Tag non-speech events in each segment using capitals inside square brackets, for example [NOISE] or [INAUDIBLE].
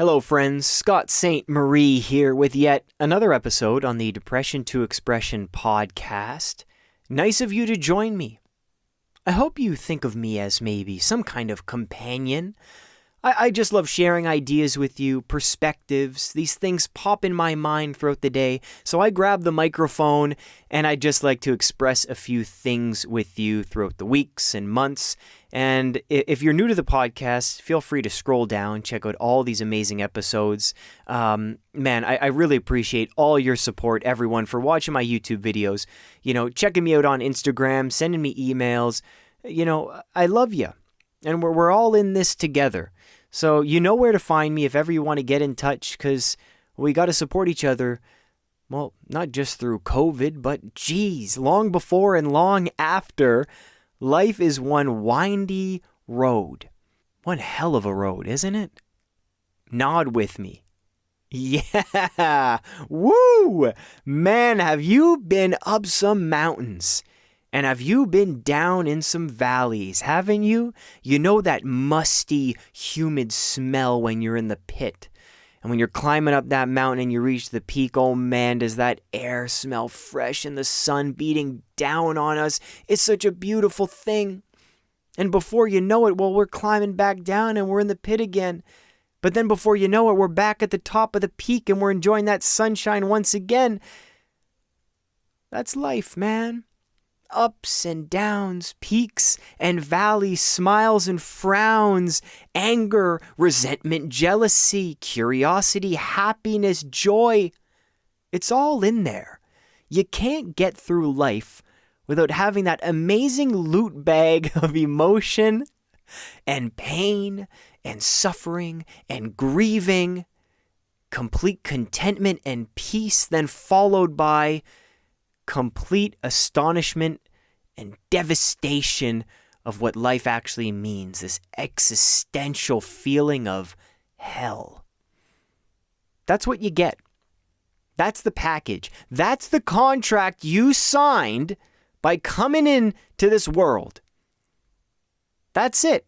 Hello, friends. Scott St. Marie here with yet another episode on the Depression to Expression podcast. Nice of you to join me. I hope you think of me as maybe some kind of companion. I, I just love sharing ideas with you, perspectives. These things pop in my mind throughout the day. So I grab the microphone and I just like to express a few things with you throughout the weeks and months. And if you're new to the podcast, feel free to scroll down, check out all these amazing episodes. Um, man, I, I, really appreciate all your support, everyone, for watching my YouTube videos. You know, checking me out on Instagram, sending me emails. You know, I love you. And we're, we're all in this together. So you know where to find me if ever you want to get in touch because we got to support each other. Well, not just through COVID, but geez, long before and long after. Life is one windy road. One hell of a road, isn't it? Nod with me. [LAUGHS] Yeah! Woo! Man, have you been up some mountains? And have you been down in some valleys, haven't you? You know that musty, humid smell when you're in the pit. And when you're climbing up that mountain and you reach the peak, oh man, does that air smell fresh and the sun beating down on us. It's such a beautiful thing. And before you know it, well, we're climbing back down and we're in the pit again. But then before you know it, we're back at the top of the peak and we're enjoying that sunshine once again. That's life, man ups and downs, peaks and valleys, smiles and frowns, anger, resentment, jealousy, curiosity, happiness, joy. It's all in there. You can't get through life without having that amazing loot bag [LAUGHS] of emotion and pain and suffering and grieving, complete contentment and peace, then followed by complete astonishment and devastation of what life actually means, this existential feeling of hell. That's what you get. That's the package. That's the contract you signed by coming in to this world. That's it.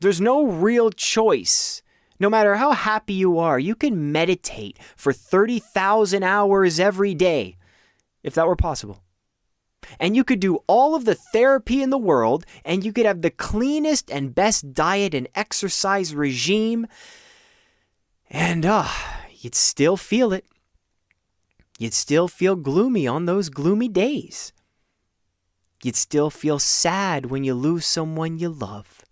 There's no real choice. No matter how happy you are, you can meditate for 30,000 hours every day if that were possible. And you could do all of the therapy in the world, and you could have the cleanest and best diet and exercise regime, and uh, you'd still feel it. You'd still feel gloomy on those gloomy days. You'd still feel sad when you lose someone you love.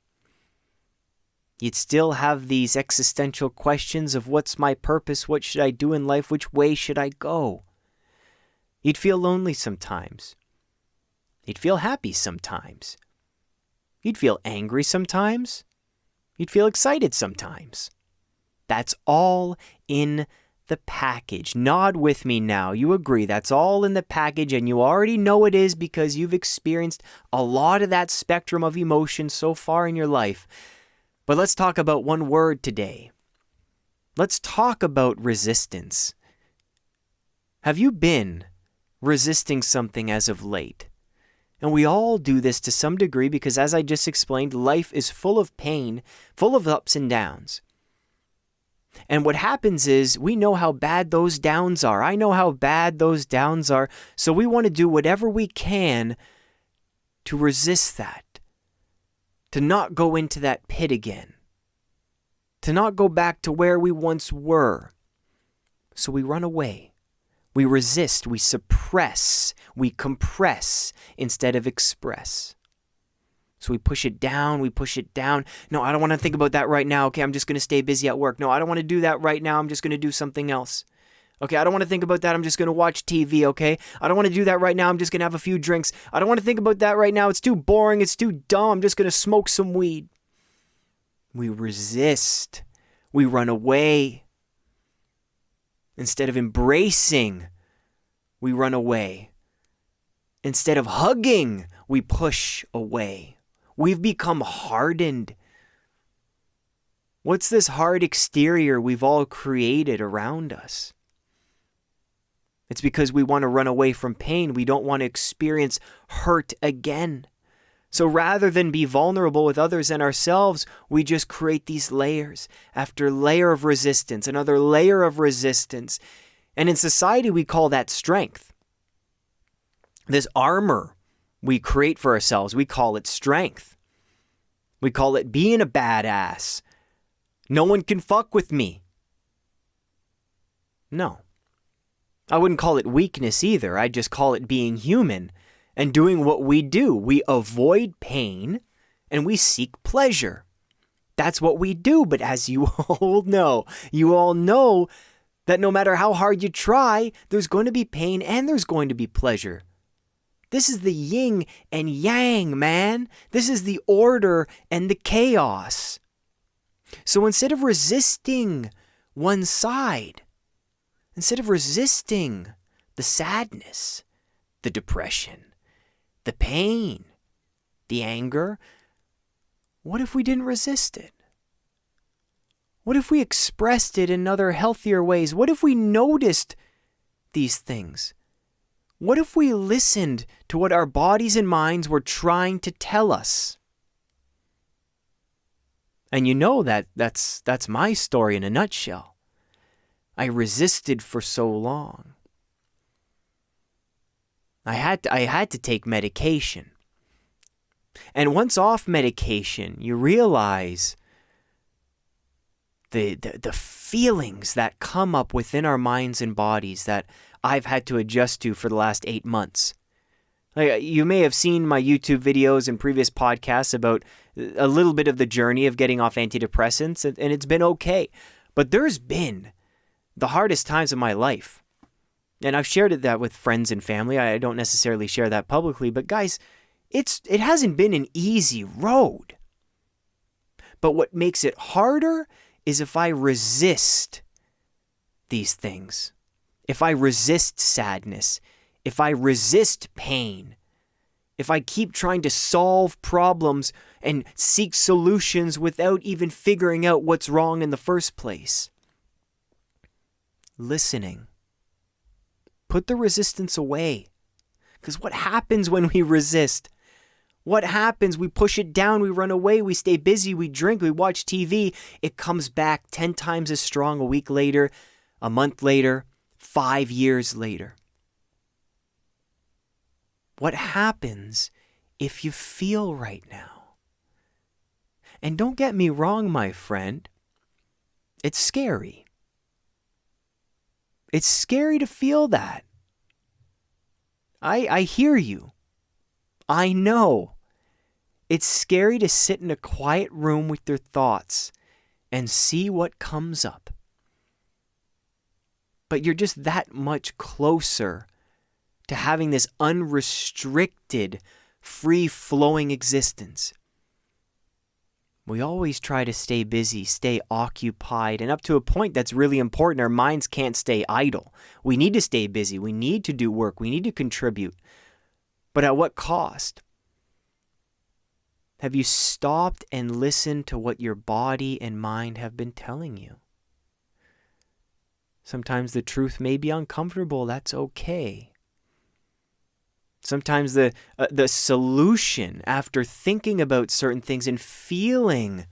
You'd still have these existential questions of what's my purpose? What should I do in life? Which way should I go? You'd feel lonely sometimes. You'd feel happy sometimes. You'd feel angry sometimes. You'd feel excited sometimes. That's all in the package. Nod with me now. You agree that's all in the package, and you already know it is because you've experienced a lot of that spectrum of emotion so far in your life. But let's talk about one word today. Let's talk about resistance. Have you been resisting something as of late. And we all do this to some degree because, as I just explained, life is full of pain, full of ups and downs. And what happens is we know how bad those downs are. I know how bad those downs are. So we want to do whatever we can to resist that, to not go into that pit again, to not go back to where we once were. So we run away. We resist, we suppress, we compress instead of express. So we push it down, we push it down. No, I don't want to think about that right now. Okay, I'm just going to stay busy at work. No, I don't want to do that right now. I'm just going to do something else. Okay, I don't want to think about that. I'm just going to watch TV, okay? I don't want to do that right now. I'm just going to have a few drinks. I don't want to think about that right now. It's too boring. It's too dumb. I'm just going to smoke some weed. We resist. We run away. Instead of embracing, we run away. Instead of hugging, we push away. We've become hardened. What's this hard exterior we've all created around us? It's because we want to run away from pain. We don't want to experience hurt again. So rather than be vulnerable with others and ourselves, we just create these layers after layer of resistance, another layer of resistance. And in society, we call that strength. This armor we create for ourselves, we call it strength. We call it being a badass. No one can fuck with me. No. I wouldn't call it weakness either. I'd just call it being human and doing what we do. We avoid pain and we seek pleasure. That's what we do. But as you [LAUGHS] all know, you all know that no matter how hard you try, there's going to be pain and there's going to be pleasure. This is the yin and yang, man. This is the order and the chaos. So instead of resisting one side, instead of resisting the sadness, the depression, the pain, the anger, what if we didn't resist it? What if we expressed it in other healthier ways? What if we noticed these things? What if we listened to what our bodies and minds were trying to tell us? And you know that that's that's my story in a nutshell. I resisted for so long. I had to, I had to take medication. And once off medication, you realize the, the, the feelings that come up within our minds and bodies that I've had to adjust to for the last eight months. Like, uh, you may have seen my YouTube videos and previous podcasts about uh, a little bit of the journey of getting off antidepressants, and, and it's been okay. But there's been the hardest times of my life and I've shared that with friends and family. I don't necessarily share that publicly, but guys, it's it hasn't been an easy road. But what makes it harder is if I resist these things. If I resist sadness, if I resist pain, if I keep trying to solve problems and seek solutions without even figuring out what's wrong in the first place. Listening Put the resistance away. Because what happens when we resist? What happens? We push it down, we run away, we stay busy, we drink, we watch TV. It comes back 10 times as strong a week later, a month later, five years later. What happens if you feel right now? And don't get me wrong, my friend, it's scary. It's scary to feel that. I, I hear you. I know. It's scary to sit in a quiet room with your thoughts and see what comes up. But you're just that much closer to having this unrestricted, free flowing existence. We always try to stay busy, stay occupied, and up to a point that's really important, our minds can't stay idle. We need to stay busy. We need to do work. We need to contribute. But at what cost? Have you stopped and listened to what your body and mind have been telling you? Sometimes the truth may be uncomfortable. That's okay. Sometimes the uh, the solution after thinking about certain things and feeling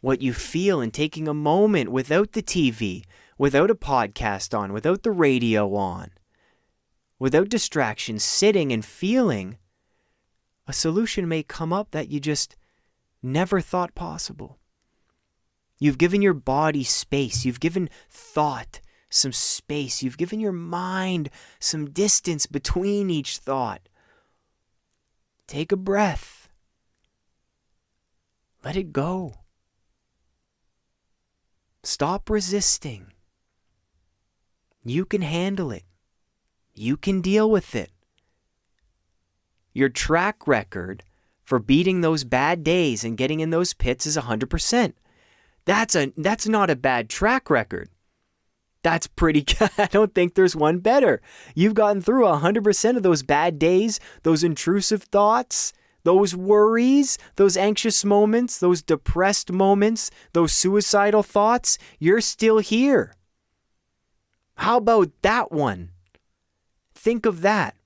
what you feel and taking a moment without the TV, without a podcast on, without the radio on, without distractions, sitting and feeling, a solution may come up that you just never thought possible. You've given your body space, you've given thought some space, you've given your mind some distance between each thought. Take a breath. Let it go. Stop resisting. You can handle it. You can deal with it. Your track record for beating those bad days and getting in those pits is 100%. That's a that's not a bad track record. That's pretty [LAUGHS] good. I don't think there's one better. You've gotten through 100% of those bad days, those intrusive thoughts, those worries, those anxious moments, those depressed moments, those suicidal thoughts. You're still here. How about that one? Think of that.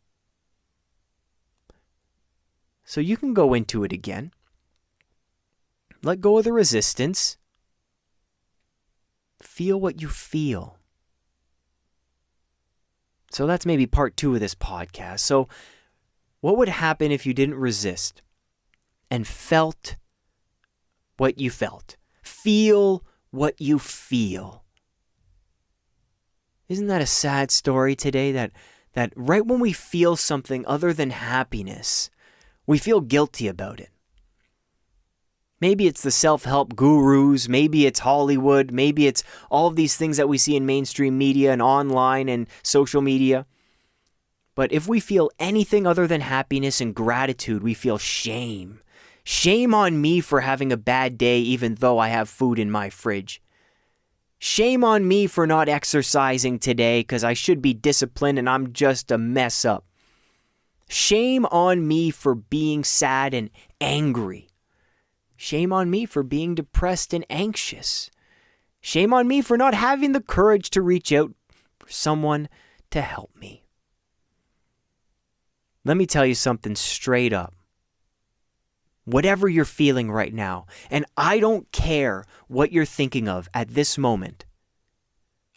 So you can go into it again. Let go of the resistance. Feel what you feel. So that's maybe part two of this podcast. So, what would happen if you didn't resist and felt what you felt? Feel what you feel. Isn't that a sad story today that that right when we feel something other than happiness, we feel guilty about it? Maybe it's the self help gurus, maybe it's Hollywood, maybe it's all of these things that we see in mainstream media and online and social media. But if we feel anything other than happiness and gratitude, we feel shame. Shame on me for having a bad day, even though I have food in my fridge. Shame on me for not exercising today because I should be disciplined and I'm just a mess up. Shame on me for being sad and angry. Shame on me for being depressed and anxious. Shame on me for not having the courage to reach out for someone to help me. Let me tell you something straight up. Whatever you're feeling right now, and I don't care what you're thinking of at this moment.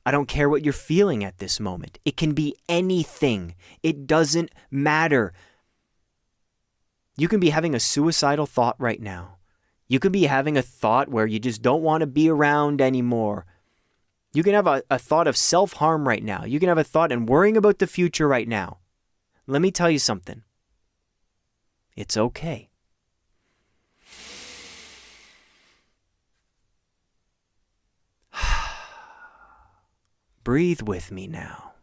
I don't care what you're feeling at this moment. It can be anything. It doesn't matter. You can be having a suicidal thought right now. You could be having a thought where you just don't want to be around anymore. You can have a, a thought of self harm right now. You can have a thought and worrying about the future right now. Let me tell you something. It's okay. [SIGHS] Breathe with me now.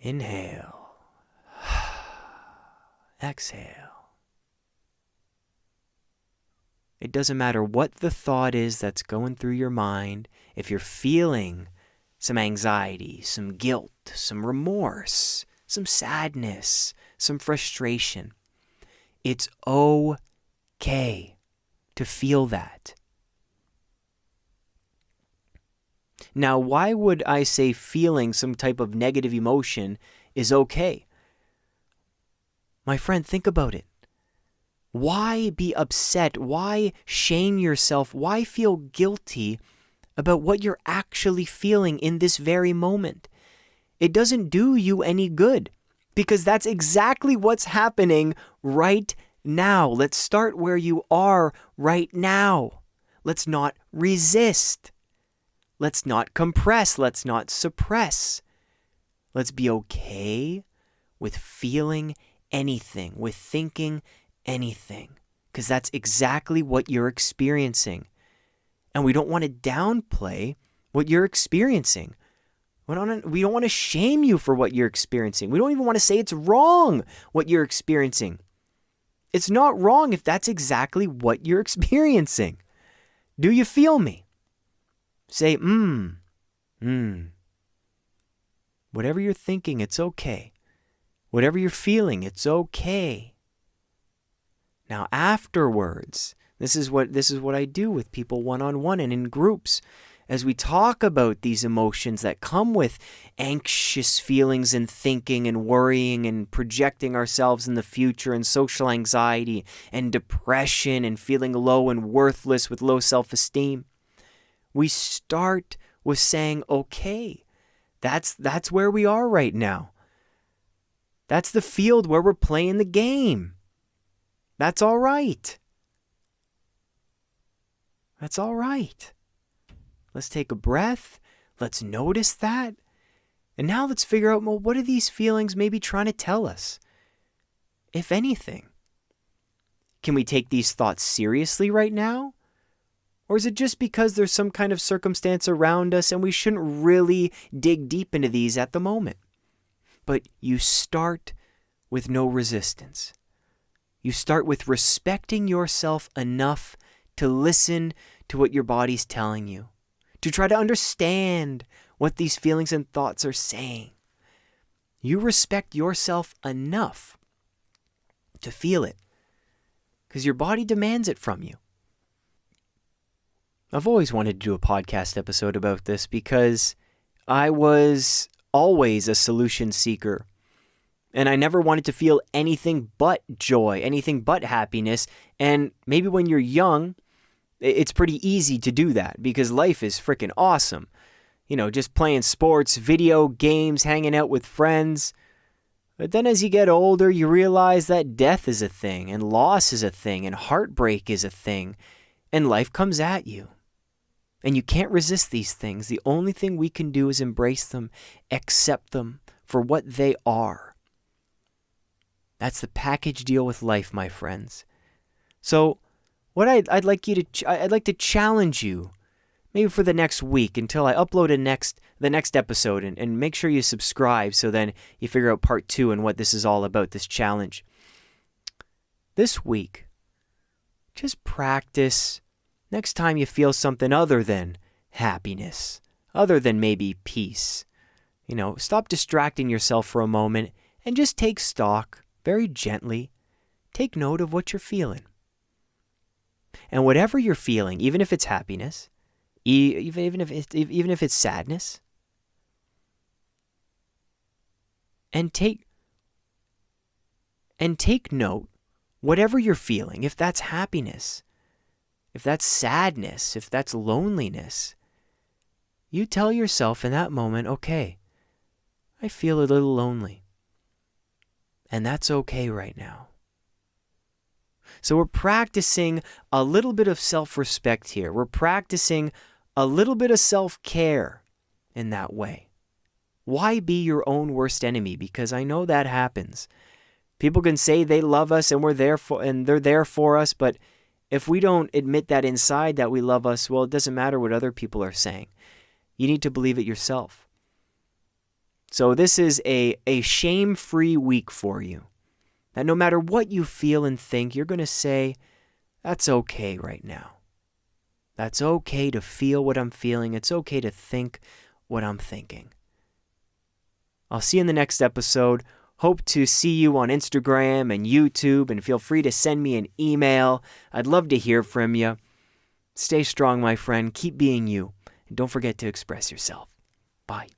Inhale. [SIGHS] Exhale. It doesn't matter what the thought is that's going through your mind. If you're feeling some anxiety, some guilt, some remorse, some sadness, some frustration, it's okay to feel that. Now, why would I say feeling some type of negative emotion is okay? My friend, think about it. Why be upset? Why shame yourself? Why feel guilty about what you're actually feeling in this very moment? It doesn't do you any good because that's exactly what's happening right now. Let's start where you are right now. Let's not resist. Let's not compress. Let's not suppress. Let's be okay with feeling anything, with thinking anything because that's exactly what you're experiencing. And we don't want to downplay what you're experiencing. We don't, we don't want to shame you for what you're experiencing. We don't even want to say it's wrong what you're experiencing. It's not wrong if that's exactly what you're [LAUGHS] experiencing. Do you feel me? Say, mmm, mmm. Whatever you're thinking, it's okay. Whatever you're feeling, it's okay. Now afterwards, this is what this is what I do with people one on one and in groups as we talk about these emotions that come with anxious feelings and thinking and worrying and projecting ourselves in the future and social anxiety and depression and feeling low and worthless with low self-esteem. We start with saying, "Okay, that's that's where we are right now. That's the field where we're playing the game." That's all right. That's all right. Let's take a breath. Let's notice that. And now let's figure out well, what are these feelings maybe trying to tell us? If anything. Can we take these thoughts seriously right now? Or is it just because there's some kind of circumstance around us and we shouldn't really dig deep into these at the moment? But you start with no resistance. You start with respecting yourself enough to listen to what your body's telling you, to try to understand what these feelings and thoughts are saying. You respect yourself enough to feel it because your body demands it from you. I've always wanted to do a podcast episode about this because I was always a solution seeker And I never wanted to feel anything but joy, anything but happiness. And maybe when you're young, it's pretty easy to do that because life is freaking awesome. You know, just playing sports, video games, hanging out with friends. But then as you get older, you realize that death is a thing, and loss is a thing, and heartbreak is a thing, and life comes at you. And you can't resist these things. The only thing we can do is embrace them, accept them for what they are. That's the package deal with life, my friends. So, what I'd, I'd like you to I'd like to challenge you maybe for the next week until I upload a next the next episode and, and make sure you subscribe so then you figure out part two and what this is all about, this challenge. This week, just practice next time you feel something other than happiness, other than maybe peace. You know, stop distracting yourself for a moment and just take stock very gently. Take note of what you're feeling. And whatever you're feeling, even if it's happiness, even, if, it's, even if it's sadness, and take and take note whatever you're feeling if that's happiness if that's sadness if that's loneliness you tell yourself in that moment okay i feel a little lonely and that's okay right now so we're practicing a little bit of self respect here. We're practicing a little bit of self care in that way. Why be your own worst enemy? Because I know that happens. People can say they love us and we're there for and they're there for us, but if we don't admit that inside that we love us, well, it doesn't matter what other people are saying. You need to believe it yourself. So this is a, a shame-free week for you that no matter what you feel and think, you're going to say, That's okay right now. That's okay to feel what I'm feeling. It's okay to think what I'm thinking. I'll see you in the next episode. Hope to see you on Instagram and YouTube, and feel free to send me an email. I'd love to hear from you. Stay strong, my friend. Keep being you. And don't forget to express yourself. Bye.